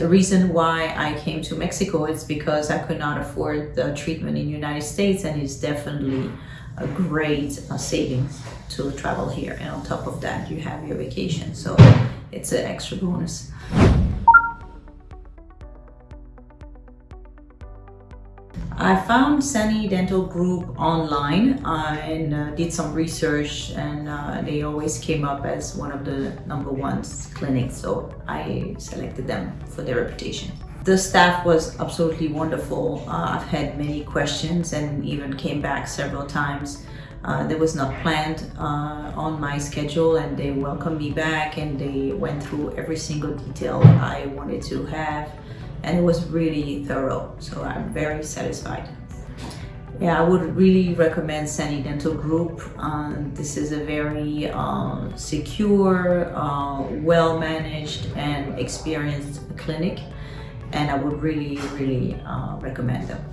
the reason why I came to Mexico is because I could not afford the treatment in the United States and it's definitely a great uh, savings to travel here. And on top of that, you have your vacation. So it's an extra bonus. I found Sani Dental Group online uh, and uh, did some research and uh, they always came up as one of the number ones clinics so I selected them for their reputation. The staff was absolutely wonderful. Uh, I've had many questions and even came back several times. Uh, that was not planned uh, on my schedule and they welcomed me back and they went through every single detail I wanted to have and it was really thorough so I'm very satisfied. Yeah, I would really recommend Sani Dental Group. Um, this is a very uh, secure, uh, well-managed and experienced clinic and I would really, really uh, recommend them.